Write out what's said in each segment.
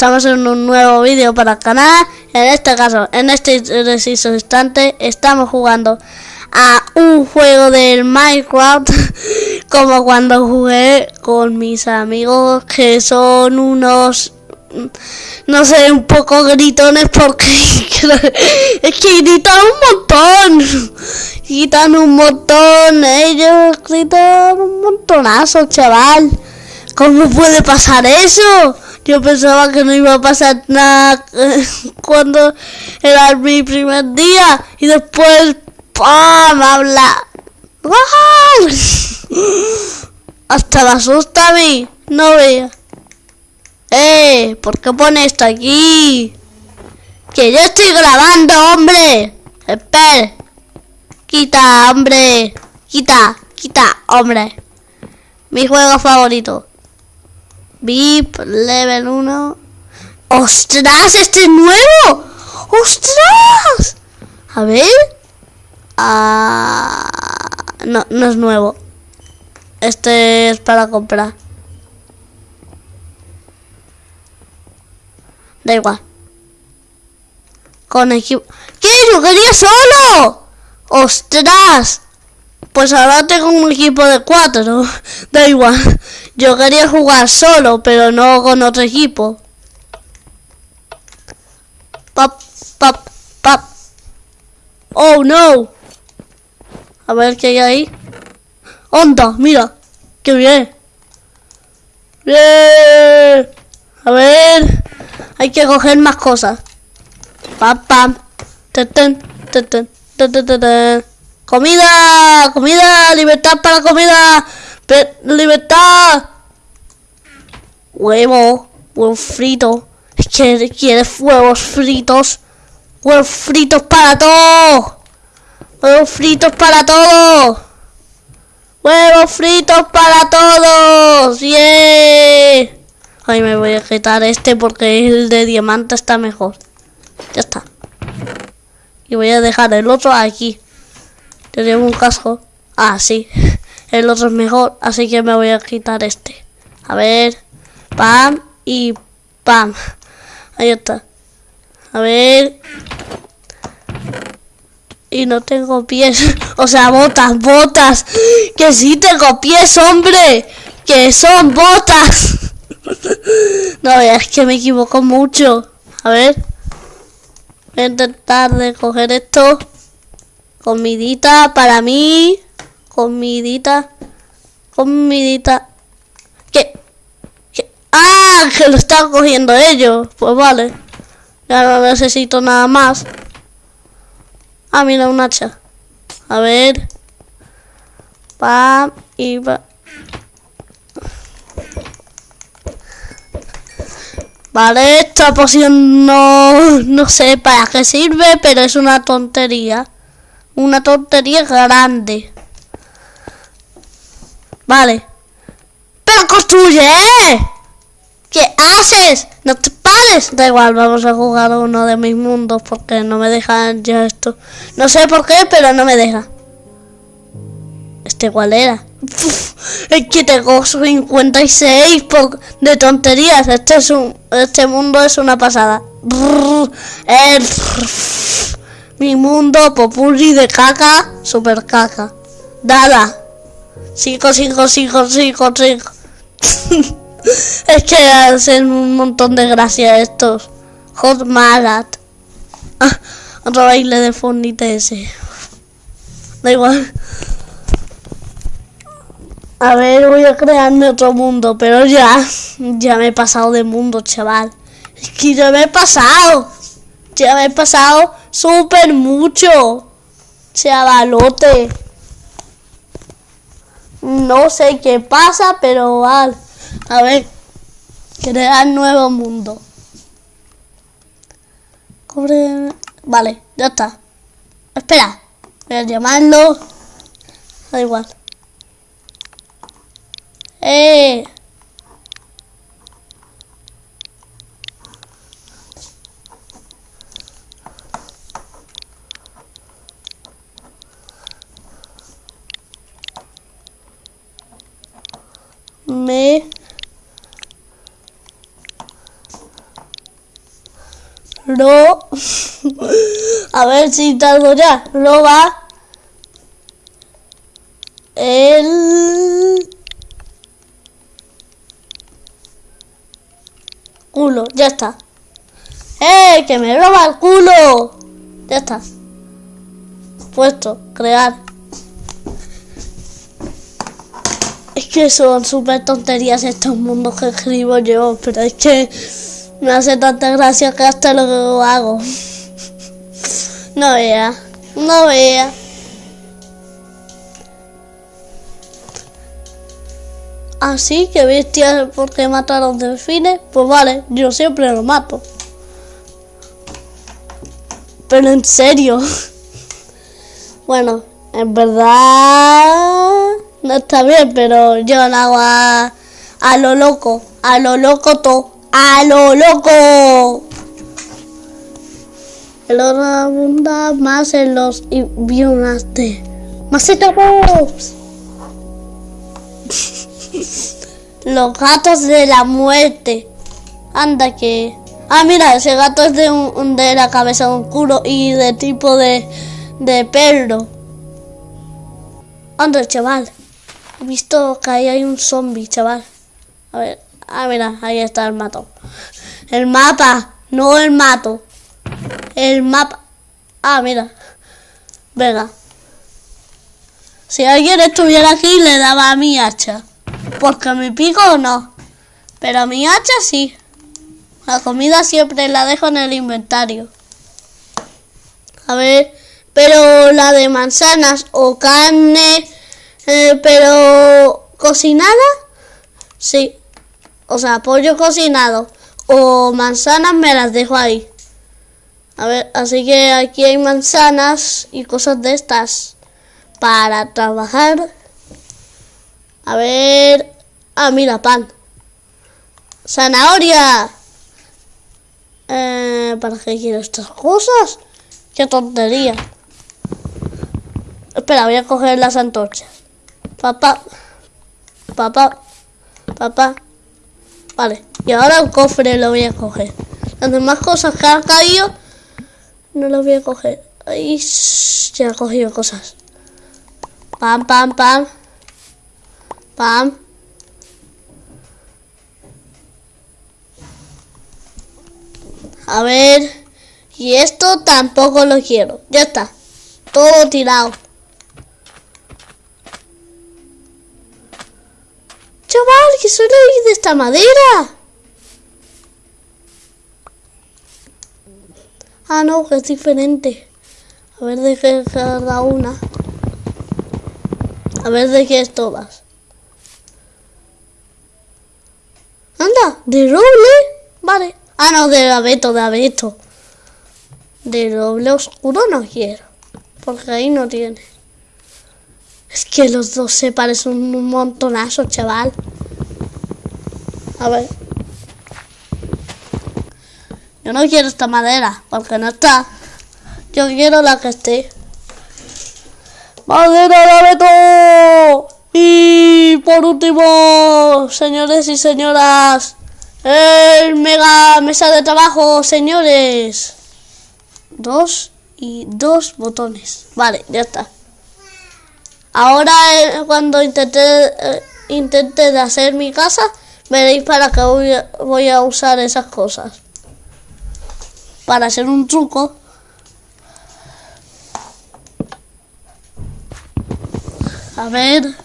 Estamos en un nuevo vídeo para el canal. En este caso, en este preciso instante, estamos jugando a un juego del Minecraft como cuando jugué con mis amigos que son unos no sé, un poco gritones porque es que gritan un montón. Gritan un montón, ellos gritan un montonazo, chaval. ¿Cómo puede pasar eso? Yo pensaba que no iba a pasar nada cuando era mi primer día y después ¡pam! habla. Hasta la asusta a mí. No vea. ¡Eh! ¿Por qué pone esto aquí? ¡Que yo estoy grabando, hombre! ¡Espera! ¡Quita, hombre! ¡Quita! ¡Quita, hombre! Mi juego favorito. VIP, level 1. ¡Ostras! ¡Este es nuevo! ¡Ostras! A ver. Ah, no, no es nuevo. Este es para comprar. Da igual. Con equipo... ¿Qué? ¡Yo quería solo! ¡Ostras! Pues ahora tengo un equipo de cuatro. Da igual. Yo quería jugar solo, pero no con otro equipo. Pap, pap, pap. Oh, no. A ver qué hay ahí. ¡Onda! Mira. ¡Qué bien! ¡Bien! A ver... Hay que coger más cosas. Pam, pam. Comida, comida, libertad para comida. libertad. Huevo, huevo frito. Es que quieres huevos fritos. Huevos fritos para todo. Huevos fritos para todo. Huevos fritos para todos. Yeah. Ay, me voy a quitar este porque el de diamante está mejor. Ya está. Y voy a dejar el otro aquí. Tenemos un casco. Ah, sí. El otro es mejor, así que me voy a quitar este. A ver. Pam y pam. Ahí está. A ver. Y no tengo pies. O sea, botas, botas. Que sí tengo pies, hombre. Que son botas. No, es que me equivoco mucho. A ver. Voy a intentar de coger esto. Comidita para mí. Comidita. Comidita. ¿Qué? ¿Qué? ¡Ah! Que lo están cogiendo ellos. Pues vale. Ya no necesito nada más. Ah, mira, un hacha. A ver. Pam y va. Vale, esta poción no, no sé para qué sirve, pero es una tontería. Una tontería grande. Vale. ¡Pero construye! ¿eh? ¿Qué haces? No te pares. Da igual, vamos a jugar uno de mis mundos porque no me dejan ya esto. No sé por qué, pero no me deja. ¿Este cuál era? es que tengo 56 de tonterías. Este es un, este mundo es una pasada. Mi mundo popurri de caca, super caca. Dada. Sigo, sigo, sigo, sigo, sigo. es que hacen un montón de gracia estos. Hot Magat. Ah, otro baile de fondite ese. Da igual. A ver, voy a crearme otro mundo, pero ya, ya me he pasado de mundo, chaval. Es que ya me he pasado. Ya me he pasado súper mucho. Chavalote. No sé qué pasa, pero vale. A ver, crear nuevo mundo. Vale, ya está. Espera, voy a llamarlo. Da igual. ¡Eh! Me a ver si tardo ya roba el culo ya está ¡Eh! ¡Que me roba el culo! Ya está. Puesto, crear. Que son súper tonterías estos mundos que escribo yo, pero es que me hace tanta gracia que hasta lo hago. No vea, no vea. Así que bestia porque matar a los delfines, pues vale, yo siempre lo mato. Pero en serio. Bueno, en verdad no está bien, pero yo lo hago a, a lo loco, a lo loco todo, a lo loco. El oro abunda más en los biomas de Masito Pops. Los gatos de la muerte. Anda que... Ah, mira, ese gato es de, un, de la cabeza de un culo y de tipo de, de perro. Anda, chaval. He visto que ahí hay un zombie, chaval. A ver, ah, mira, ahí está el mato. El mapa, no el mato. El mapa. Ah, mira. Venga. Si alguien estuviera aquí, le daba a mi hacha. Porque mi pico no. Pero mi hacha sí. La comida siempre la dejo en el inventario. A ver, pero la de manzanas o carne, eh, pero cocinada, sí. O sea, pollo cocinado o manzanas me las dejo ahí. A ver, así que aquí hay manzanas y cosas de estas para trabajar. A ver, ah, mira, pan. Zanahoria. Eh, ¿Para qué quiero estas cosas? ¡Qué tontería! Espera, voy a coger las antorchas. Papá, papá, papá. Vale, y ahora el cofre lo voy a coger. Las demás cosas que han caído no las voy a coger. Ahí ya he cogido cosas. Pam, pam, pam. Pam. A ver. Y esto tampoco lo quiero. Ya está. Todo tirado. Chaval, que soy de esta madera. Ah, no, que es diferente. A ver de qué cada una. A ver de qué es todas. Anda, de roble. Vale. Ah, no, de abeto, de abeto. De doble oscuro no quiero. Porque ahí no tiene. Es que los dos se parecen un montonazo, chaval. A ver. Yo no quiero esta madera, porque no está. Yo quiero la que esté. ¡Madera de abeto! Y por último, señores y señoras, el mega mesa de trabajo, señores. Dos y dos botones. Vale, ya está. Ahora cuando intente, eh, intente de hacer mi casa, veréis para qué voy voy a usar esas cosas. Para hacer un truco. A ver.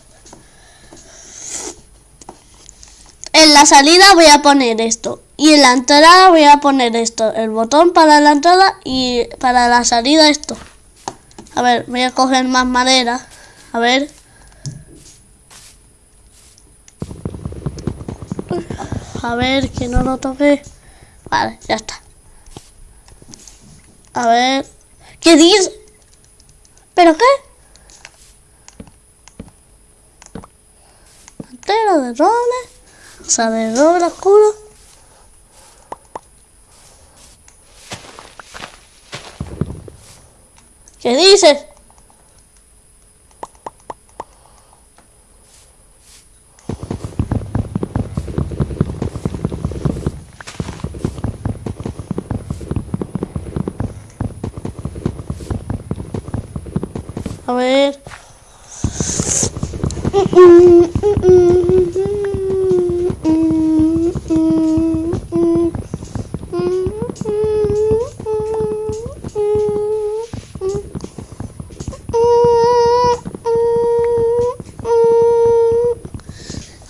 En la salida voy a poner esto. Y en la entrada voy a poner esto. El botón para la entrada y para la salida esto. A ver, voy a coger más madera. A ver. A ver, que no lo toque. Vale, ya está. A ver. ¿Qué dice? ¿Pero qué? Entero de roble. O sea, de doble oscuro. ¿Qué dices?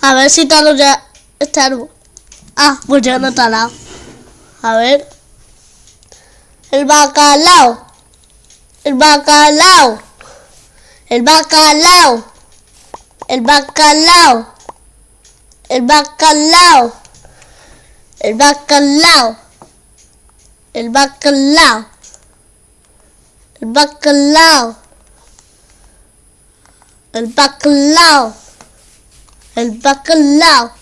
A ver si talo ya este árbol. Ah, pues ya no talado. A ver. El bacalao. El bacalao. El bacalao. El bacalao. El bacalao. El bacalao. El bacalao. El bacalao. El bacalao. El bacalao.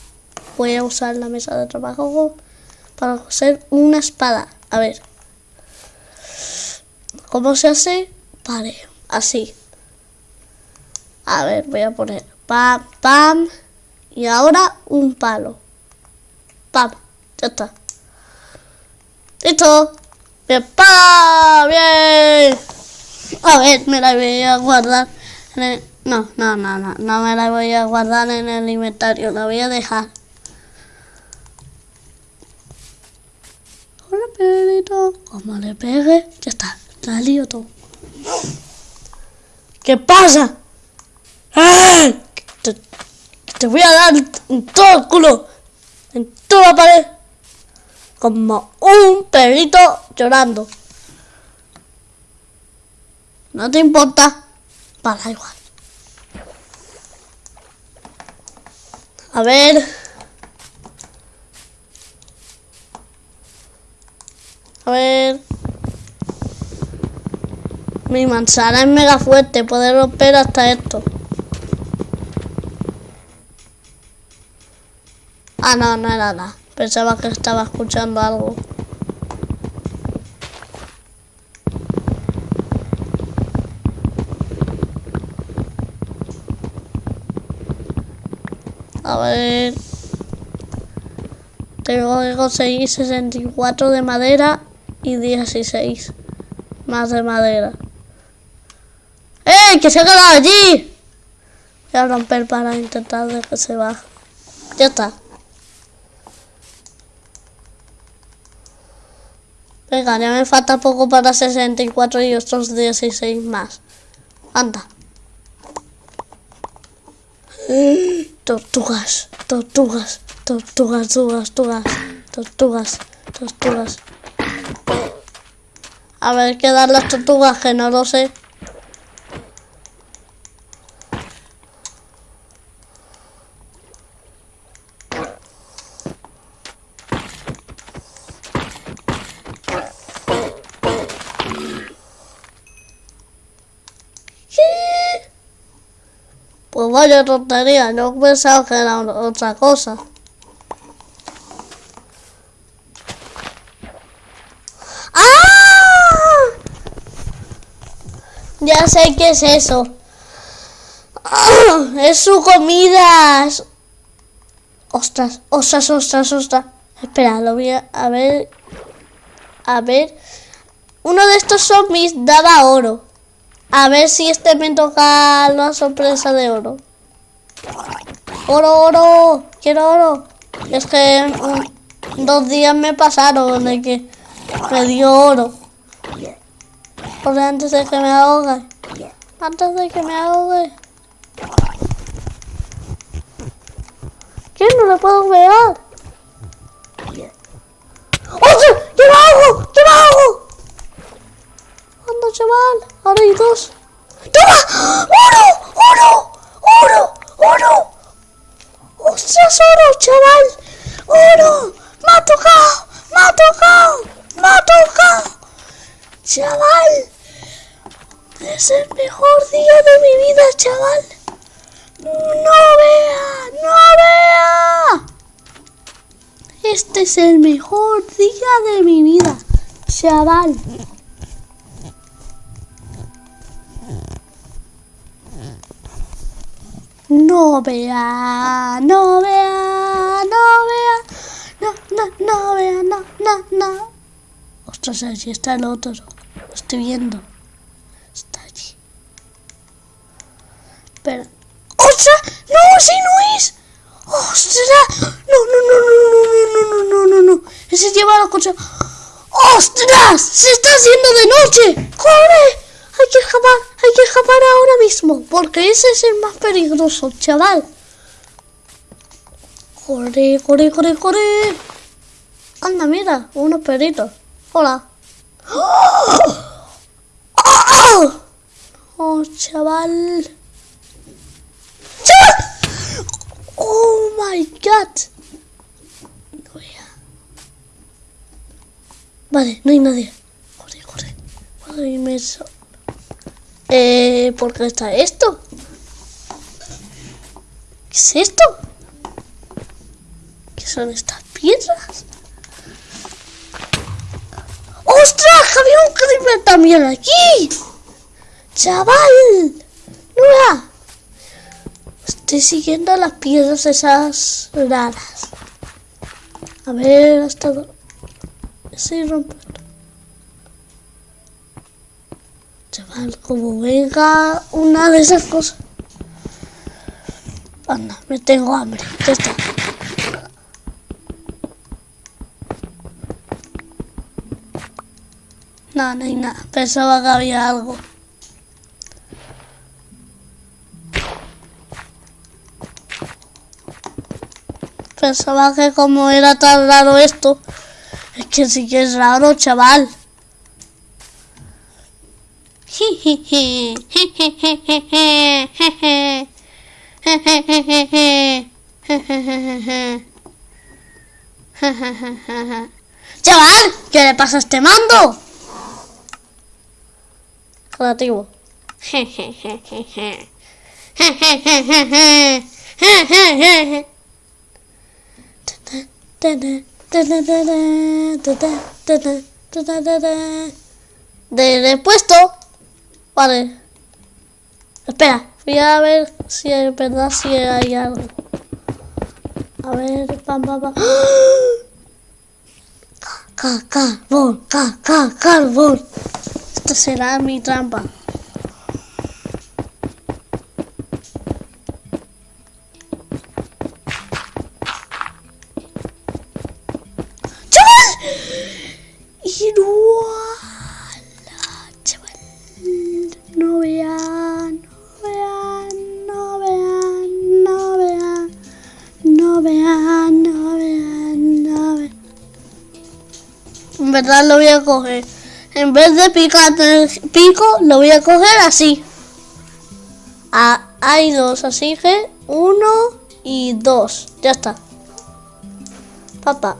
Voy a usar la mesa de trabajo para hacer una espada. A ver. ¿Cómo se hace? Vale, así. A ver, voy a poner pam, pam. Y ahora un palo. Pam. Ya está. Listo. Bien, pam. Bien. A ver, me la voy a guardar. No, no, no, no. No me la voy a guardar en el inventario. La voy a dejar. Hola, perrito. Como le pegue, ya está. La lío todo. ¿Qué pasa? Te voy a dar en todo el culo. En toda la pared. Como un perrito llorando. ¿No te importa? Para igual. A ver. A ver. Mi manzana es mega fuerte, puede romper hasta esto. Ah, no, no era nada. Pensaba que estaba escuchando algo. A ver. Tengo que conseguir 64 de madera y 16 más de madera. ¡Eh! ¡Que se ha quedado allí! Voy a romper para intentar de que se baje. Ya está. Venga, ya me falta poco para 64 y otros 16 más. Anda. Tortugas, tortugas, tortugas, tortugas, tortugas, tortugas, tortugas. A ver qué dan las tortugas, que no lo sé. Pues vaya tontería, no pensaba que era otra cosa. ¡Ah! Ya sé qué es eso. ¡Ah! Es su comida. Ostras, ostras, ostras, ostras. Espera, lo voy a, a ver. A ver. Uno de estos zombies daba oro. A ver si este me toca la sorpresa de oro. Oro, oro. Quiero oro. Es que dos días me pasaron de que me dio oro. Por antes de que me ahogue. Antes de que me ahogue. ¿Qué? No le puedo ver. ¡Ostras! ¡Yo me ahogo! ¡Yo me ahogo! Anda, chaval. Ahora hay dos. ¡Toma! ¡Oro! ¡Oro! ¡Oro! ¡Oro! ¡Ostras, oro, chaval! ¡Oro! ¡Me ha tocado! ¡Me ha tocado! ¡Me ha tocado! ¡Chaval! Es el mejor día de mi vida, chaval. ¡No vea! ¡No vea! Este es el mejor día de mi vida, chaval. No vea, no vea, no vea, no, no, no vea, no, no, no. Ostras, allí está el otro. Lo estoy viendo. Está allí. Espera. ¡Ostras! ¡No! ¡Sí no es! ¡Ostras! ¡No, no, no, no, no, no, no, no, no, no! Ese lleva la coche. ¡Ostras! ¡Se está haciendo de noche! ¡Corre! Hay que escapar, hay que escapar ahora mismo, porque ese es el más peligroso, chaval. Corre, corre, corre, corre. Anda, mira, unos perritos. Hola. ¡Oh! Chaval. Oh my god. Vale, no hay nadie. Corre, corre. Ay, me eh, ¿Por qué está esto? ¿Qué es esto? ¿Qué son estas piedras? ¡Ostras! Había un creeper también aquí. ¡Chaval! ¡Nura! Estoy siguiendo las piedras esas raras. A ver hasta dónde... Sí, como venga una de esas cosas. Anda, me tengo hambre. Ya está. No, no hay nada. Pensaba que había algo. Pensaba que como era tan raro esto, es que sí que es raro, chaval. Chaval, ¿qué le pasa a este mando? Relativo. De puesto Vale. Espera, voy a ver si es verdad si hay algo. A ver, pam, pam, pam. Carbón, carbón. Esta será mi trampa. Verdad lo voy a coger. En vez de picar pico, lo voy a coger así. Ah, hay dos, así que uno y dos. Ya está. Papá.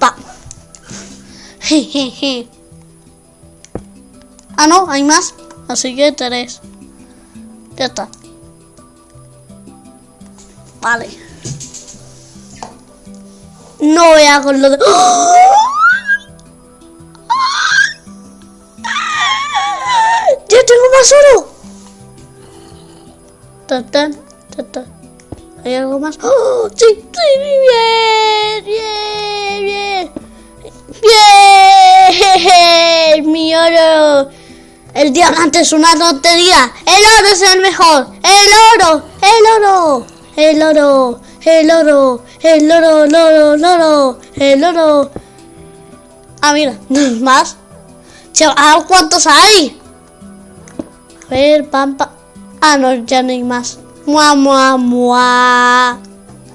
Pa. ah, no, hay más. Así que tres. Ya está. Vale. No voy a con lo de... ¡Oh! Más oro! ¿Hay algo más? ¡Oh! ¡Sí! ¡Sí! ¡Bien! ¡Bien! ¡Bien! ¡Bien! ¡Mi oro! El diamante es una tontería. El oro es el mejor. El oro. El oro. El oro. El oro. El oro. El oro. El oro. El oro. Ah, mira. Más. Chaval, ¿cuántos hay? Ver, pampa. Ah, no, ya no hay más. Mua, mua, mua.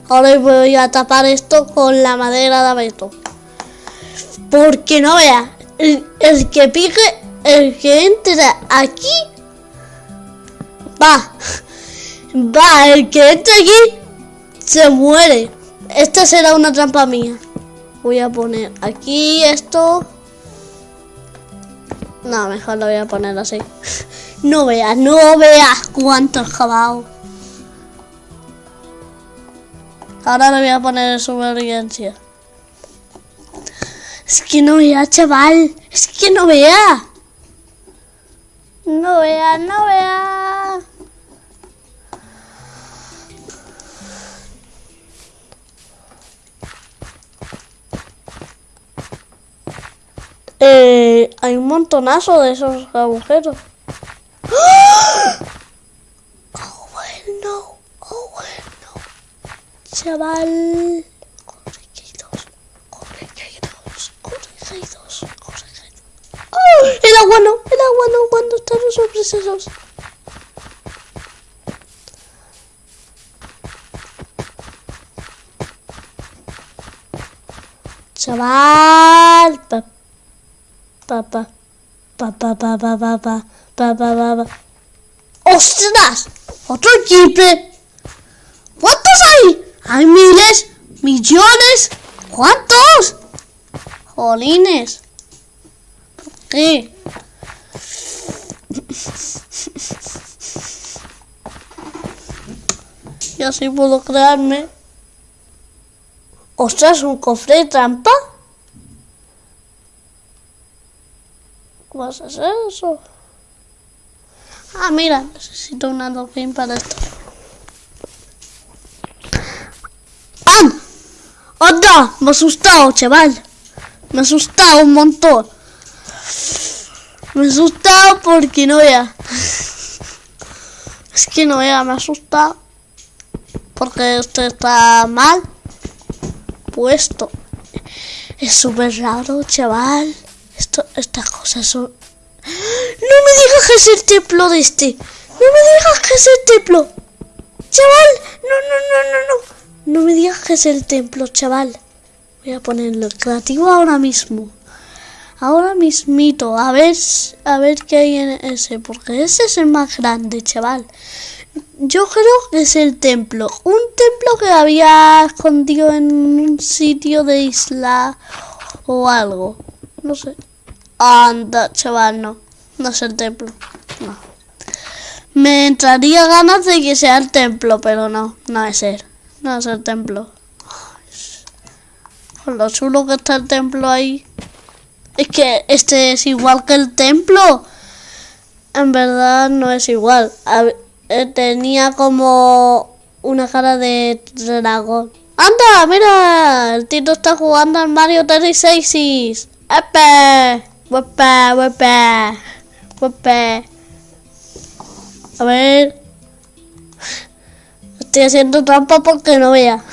Ahora voy a tapar esto con la madera de abeto. Porque no vea, el, el que pique, el que entre aquí, va. Va, el que entre aquí, se muere. Esta será una trampa mía. Voy a poner aquí esto. No, mejor lo voy a poner así. No veas, no veas cuántos jabao. Ahora le voy a poner supervivencia. Es que no vea, chaval. Es que no vea. No vea, no vea. Eh, hay un montonazo de esos agujeros. ¡Ah! Oh, well, no. Oh, well, no. Chaval. Corregidos. Corregidos. Corregidos. Corregidos. ¡Oh! El agua no. El agua no cuando están los sobresesos. Chaval. Papá. Baba. Baba baba baba baba baba. ¡Ostras! ¡Otro jeep! ¿Cuántos hay? Hay miles, millones. ¿Cuántos? Jolines. ¿Por qué? Yo sí puedo crearme. Ostras, un cofre de trampa. Vas a hacer eso? Ah, mira, necesito una dolphin para esto. ¡Ah! ¡Anda! Me asustado, chaval. Me asustado un montón. Me asustado porque no vea. Es que no vea, me ha asustado. Porque esto está mal puesto. Es súper raro, chaval. Esto, estas cosas son... No me digas que es el templo de este. No me digas que es el templo. Chaval, no, no, no, no, no. No me digas que es el templo, chaval. Voy a ponerlo creativo ahora mismo. Ahora mismito, a ver, a ver qué hay en ese, porque ese es el más grande, chaval. Yo creo que es el templo, un templo que había escondido en un sitio de isla o algo, no sé. Anda, chaval, no, no es el templo, no. Me entraría ganas de que sea el templo, pero no, no es ser, no es el templo. Con lo chulo que está el templo ahí. Es que este es igual que el templo. En verdad no es igual. Eh, tenía como una cara de dragón. ¡Anda! Mira, el Tito está jugando al Mario Tennis 6 ¡Epe! ¡Wepe! ¡Wepe! ¡Wepe! A ver. Estoy haciendo trampa porque no vea.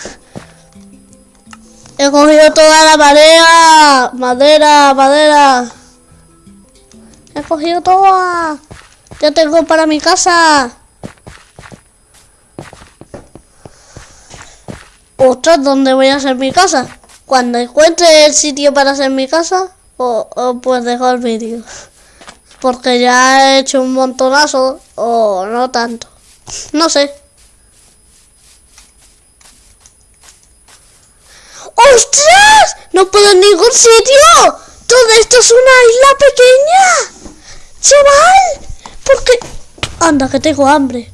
He cogido toda la madera. Madera, madera. He cogido toda. Ya tengo para mi casa. Ostras, ¿dónde voy a hacer mi casa? Cuando encuentre el sitio para hacer mi casa, o, pues dejo el vídeo. Porque ya he hecho un montonazo, o no tanto. No sé. ¡Ostras! No puedo en ningún sitio. Todo esto es una isla pequeña. Chaval. ¿Por qué? Anda, que tengo hambre.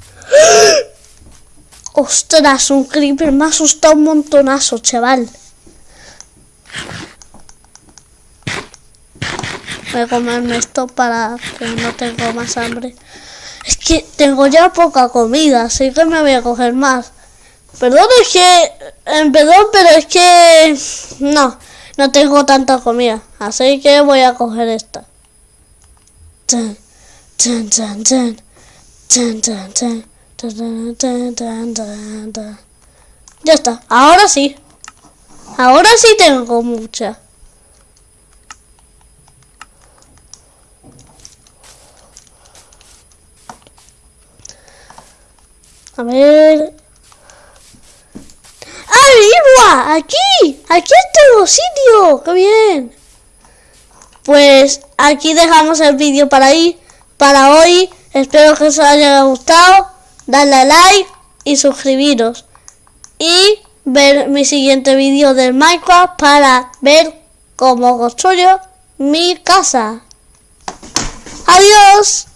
Ostras, un creeper me ha asustado un montonazo, chaval. Voy a comerme esto para que no tenga más hambre. Es que tengo ya poca comida, así que me voy a coger más. Perdón, es que... Eh, perdón, pero es que... No, no tengo tanta comida. Así que voy a coger esta. Ya está, ahora sí. Ahora sí tengo mucha. A ver. ¡Ah, ¡Aquí! ¡Aquí tengo sitio! ¡Qué bien! Pues aquí dejamos el vídeo para ahí, para hoy. Espero que os haya gustado darle a like y suscribiros. Y ver mi siguiente vídeo del Minecraft para ver cómo construyo mi casa. Adiós.